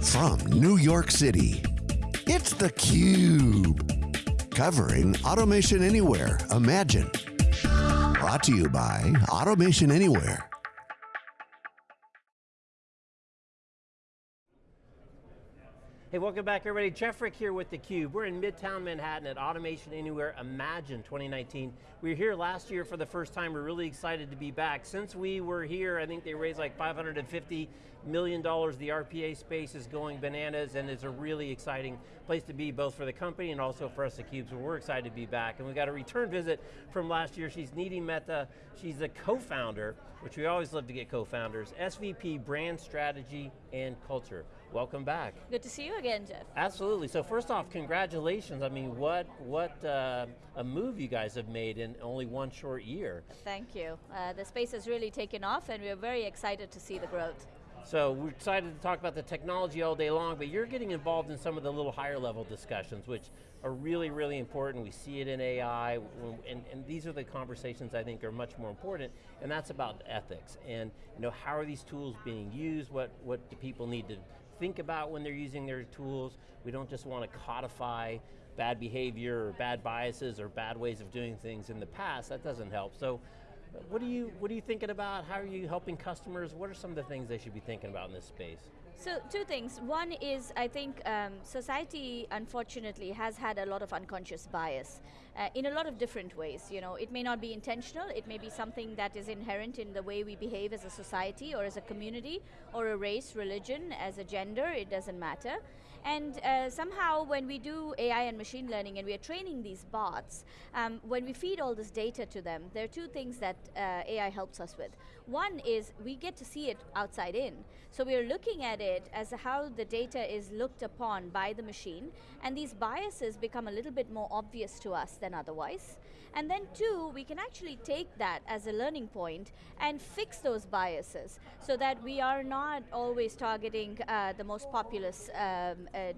From New York City, it's theCUBE. Covering Automation Anywhere, Imagine. Brought to you by Automation Anywhere. Hey, welcome back everybody. Jeff Frick here with theCUBE. We're in Midtown Manhattan at Automation Anywhere Imagine 2019. We were here last year for the first time. We're really excited to be back. Since we were here, I think they raised like $550 million. The RPA space is going bananas and it's a really exciting place to be both for the company and also for us at theCUBE, so we're excited to be back. And we got a return visit from last year. She's Nidhi Mehta. She's the co-founder, which we always love to get co-founders, SVP Brand Strategy and Culture. Welcome back. Good to see you again, Jeff. Absolutely, so first off, congratulations. I mean, what, what uh, a move you guys have made in only one short year. Thank you. Uh, the space has really taken off and we're very excited to see the growth. So we're excited to talk about the technology all day long, but you're getting involved in some of the little higher level discussions, which are really, really important. We see it in AI, and, and these are the conversations I think are much more important, and that's about ethics. And you know, how are these tools being used? What, what do people need to think about when they're using their tools. We don't just want to codify bad behavior or bad biases or bad ways of doing things in the past, that doesn't help. So what are you, what are you thinking about? How are you helping customers? What are some of the things they should be thinking about in this space? So two things. One is I think um, society unfortunately has had a lot of unconscious bias uh, in a lot of different ways. You know, it may not be intentional, it may be something that is inherent in the way we behave as a society or as a community or a race, religion, as a gender, it doesn't matter. And uh, somehow when we do AI and machine learning and we are training these bots, um, when we feed all this data to them, there are two things that uh, AI helps us with. One is we get to see it outside in. So we are looking at it as how the data is looked upon by the machine, and these biases become a little bit more obvious to us than otherwise. And then two, we can actually take that as a learning point and fix those biases so that we are not always targeting uh, the most populous um, uh, uh,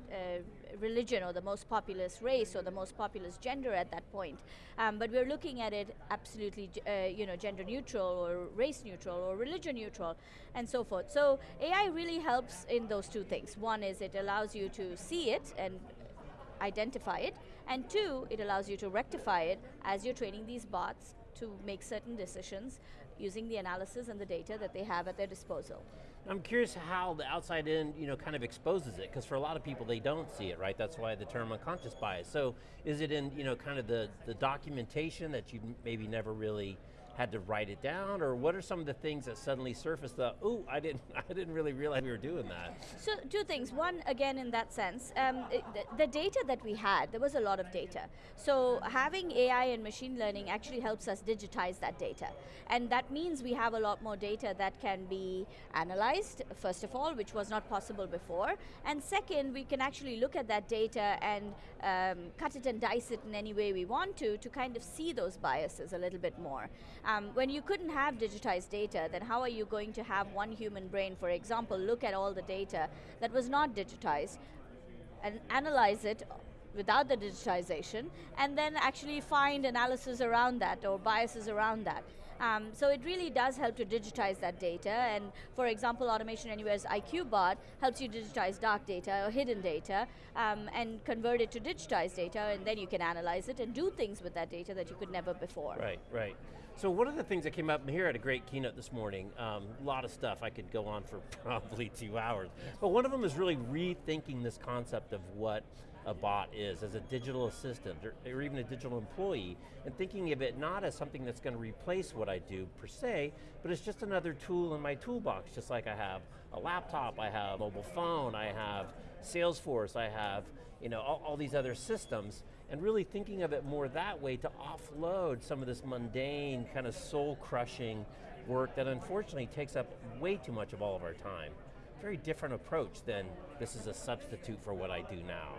religion or the most populous race or the most populous gender at that point. Um, but we're looking at it absolutely uh, you know, gender neutral or race neutral or religion neutral and so forth. So AI really helps in those two things. One is it allows you to see it and identify it, and two, it allows you to rectify it as you're training these bots to make certain decisions using the analysis and the data that they have at their disposal. I'm curious how the outside in you know, kind of exposes it, because for a lot of people they don't see it, right? That's why the term unconscious bias. So is it in you know, kind of the, the documentation that you maybe never really had to write it down, or what are some of the things that suddenly surfaced that, oh, I didn't, I didn't really realize we were doing that? So two things, one, again in that sense, um, the, the data that we had, there was a lot of data. So having AI and machine learning actually helps us digitize that data. And that means we have a lot more data that can be analyzed, first of all, which was not possible before. And second, we can actually look at that data and um, cut it and dice it in any way we want to, to kind of see those biases a little bit more. Um, when you couldn't have digitized data, then how are you going to have one human brain, for example, look at all the data that was not digitized and analyze it without the digitization, and then actually find analysis around that or biases around that. Um, so it really does help to digitize that data, and for example, Automation Anywhere's IQ bot helps you digitize dark data or hidden data, um, and convert it to digitized data, and then you can analyze it and do things with that data that you could never before. Right, right. So one of the things that came up here at a great keynote this morning, um, a lot of stuff, I could go on for probably two hours, but one of them is really rethinking this concept of what a bot is, as a digital assistant, or, or, even a digital employee, and thinking of it not as something that's going to replace what I do per se, but it's just another tool in my toolbox, just like I have a laptop, I have a mobile phone, I have Salesforce, I have you know, all, all these other systems, and really thinking of it more that way to offload some of this mundane, kind of soul-crushing work that unfortunately takes up way too much of all of our time. Very different approach than this is a substitute for what I do now.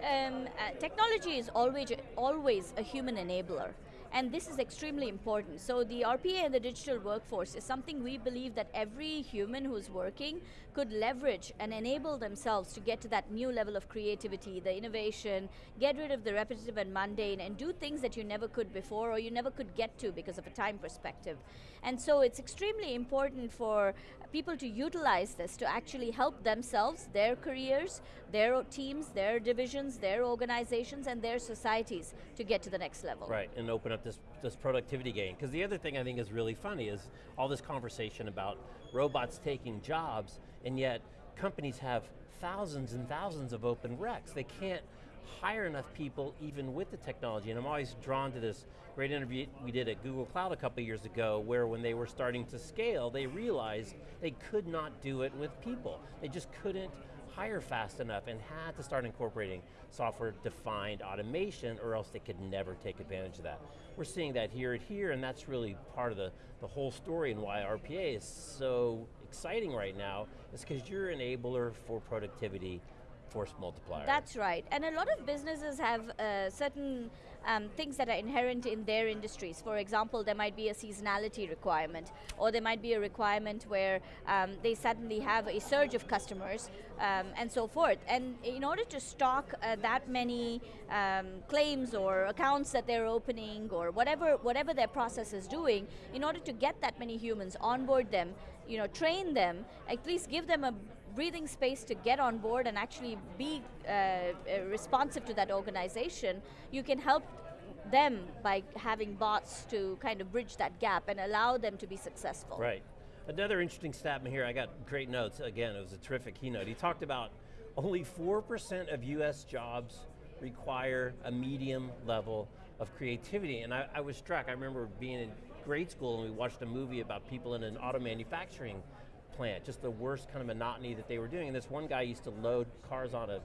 Um, uh, technology is always, always a human enabler and this is extremely important. So the RPA and the digital workforce is something we believe that every human who's working could leverage and enable themselves to get to that new level of creativity, the innovation, get rid of the repetitive and mundane, and do things that you never could before or you never could get to because of a time perspective. And so it's extremely important for people to utilize this to actually help themselves, their careers, their teams, their divisions, their organizations, and their societies to get to the next level. Right, and open up this, this productivity gain. Because the other thing I think is really funny is all this conversation about robots taking jobs, and yet companies have thousands and thousands of open recs. They can't hire enough people even with the technology, and I'm always drawn to this great interview we did at Google Cloud a couple years ago where when they were starting to scale, they realized they could not do it with people. They just couldn't hire fast enough and had to start incorporating software-defined automation or else they could never take advantage of that. We're seeing that here and here and that's really part of the, the whole story and why RPA is so exciting right now is because you're an enabler for productivity force multiplier. That's right, and a lot of businesses have uh, certain um, things that are inherent in their industries. For example, there might be a seasonality requirement, or there might be a requirement where um, they suddenly have a surge of customers, um, and so forth. And in order to stock uh, that many um, claims or accounts that they're opening, or whatever, whatever their process is doing, in order to get that many humans, onboard them, you know, train them, at least give them a breathing space to get on board and actually be uh, uh, responsive to that organization, you can help them by having bots to kind of bridge that gap and allow them to be successful. Right. Another interesting stat here, I got great notes. Again, it was a terrific keynote. He talked about only 4% of US jobs require a medium level of creativity, and I, I was struck. I remember being in grade school and we watched a movie about people in an auto manufacturing plant, just the worst kind of monotony that they were doing. And this one guy used to load cars on a,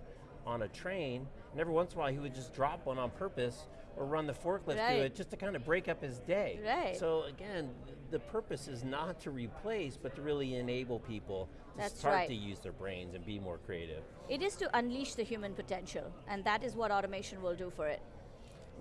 on a train, and every once in a while he would just drop one on purpose or run the forklift right. to it just to kind of break up his day. Right. So again, the purpose is not to replace, but to really enable people to That's start right. to use their brains and be more creative. It is to unleash the human potential, and that is what automation will do for it.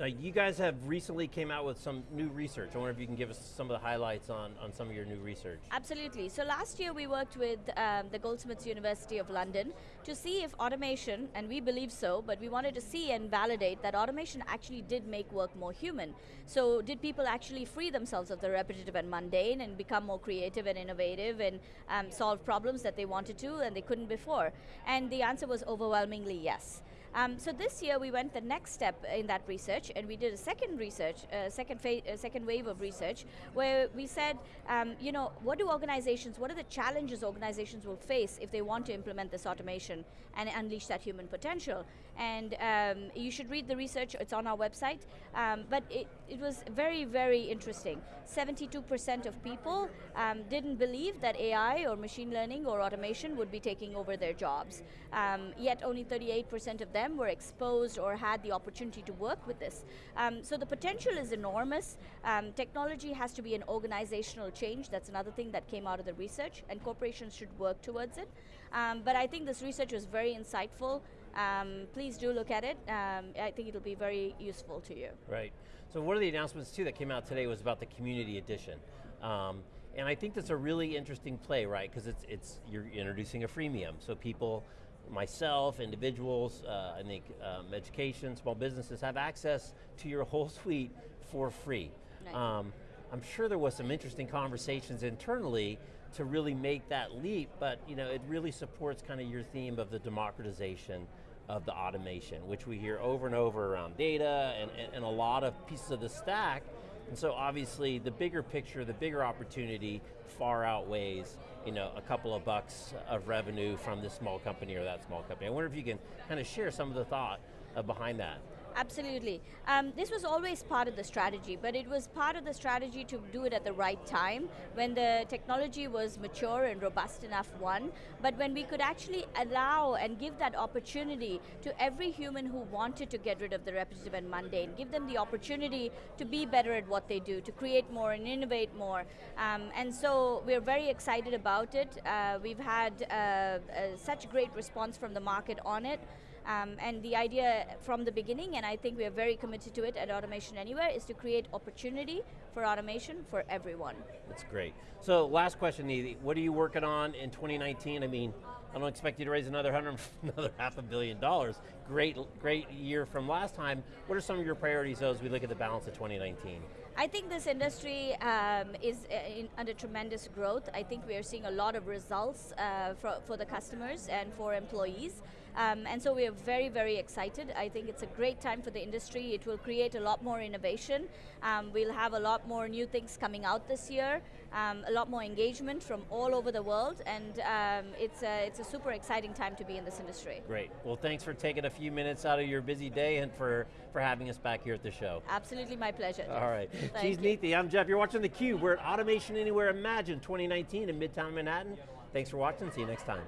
Now you guys have recently came out with some new research. I wonder if you can give us some of the highlights on, on some of your new research. Absolutely, so last year we worked with um, the Goldsmiths University of London to see if automation, and we believe so, but we wanted to see and validate that automation actually did make work more human. So did people actually free themselves of the repetitive and mundane and become more creative and innovative and um, solve problems that they wanted to and they couldn't before? And the answer was overwhelmingly yes. Um, so this year we went the next step in that research and we did a second research, uh, second, uh, second wave of research where we said, um, you know, what do organizations, what are the challenges organizations will face if they want to implement this automation and unleash that human potential? And um, you should read the research, it's on our website, um, but it, it was very, very interesting. 72% of people um, didn't believe that AI or machine learning or automation would be taking over their jobs. Um, yet only 38% of them were exposed or had the opportunity to work with this. Um, so the potential is enormous. Um, technology has to be an organizational change. That's another thing that came out of the research, and corporations should work towards it. Um, but I think this research was very insightful. Um, please do look at it. Um, I think it'll be very useful to you. Right. So one of the announcements too that came out today was about the community edition. Um, and I think that's a really interesting play, right? Because it's, it's, you're introducing a freemium. So people, myself, individuals, uh, I think um, education, small businesses have access to your whole suite for free. Right. Um, I'm sure there was some interesting conversations internally to really make that leap, but you know, it really supports kind of your theme of the democratization of the automation, which we hear over and over around data and, and, and a lot of pieces of the stack. And so obviously the bigger picture, the bigger opportunity far outweighs you know, a couple of bucks of revenue from this small company or that small company. I wonder if you can kind of share some of the thought uh, behind that. Absolutely. Um, this was always part of the strategy, but it was part of the strategy to do it at the right time, when the technology was mature and robust enough, one, but when we could actually allow and give that opportunity to every human who wanted to get rid of the repetitive and mundane, give them the opportunity to be better at what they do, to create more and innovate more. Um, and so we're very excited about it. Uh, we've had uh, uh, such great response from the market on it. Um, and the idea from the beginning, and I think we are very committed to it at Automation Anywhere, is to create opportunity for automation for everyone. That's great. So last question, Nidhi, what are you working on in 2019? I mean, I don't expect you to raise another hundred, another half a billion dollars. Great, great year from last time. What are some of your priorities though as we look at the balance of 2019? I think this industry um, is uh, in, under tremendous growth. I think we are seeing a lot of results uh, for, for the customers and for employees. Um, and so we are very, very excited. I think it's a great time for the industry. It will create a lot more innovation. Um, we'll have a lot more new things coming out this year, um, a lot more engagement from all over the world, and um, it's, a, it's a super exciting time to be in this industry. Great. Well, thanks for taking a few minutes out of your busy day and for, for having us back here at the show. Absolutely my pleasure. All right. She's. Nidhi, I'm Jeff. You're watching theCUBE. We're at Automation Anywhere Imagine 2019 in Midtown Manhattan. Thanks for watching, see you next time.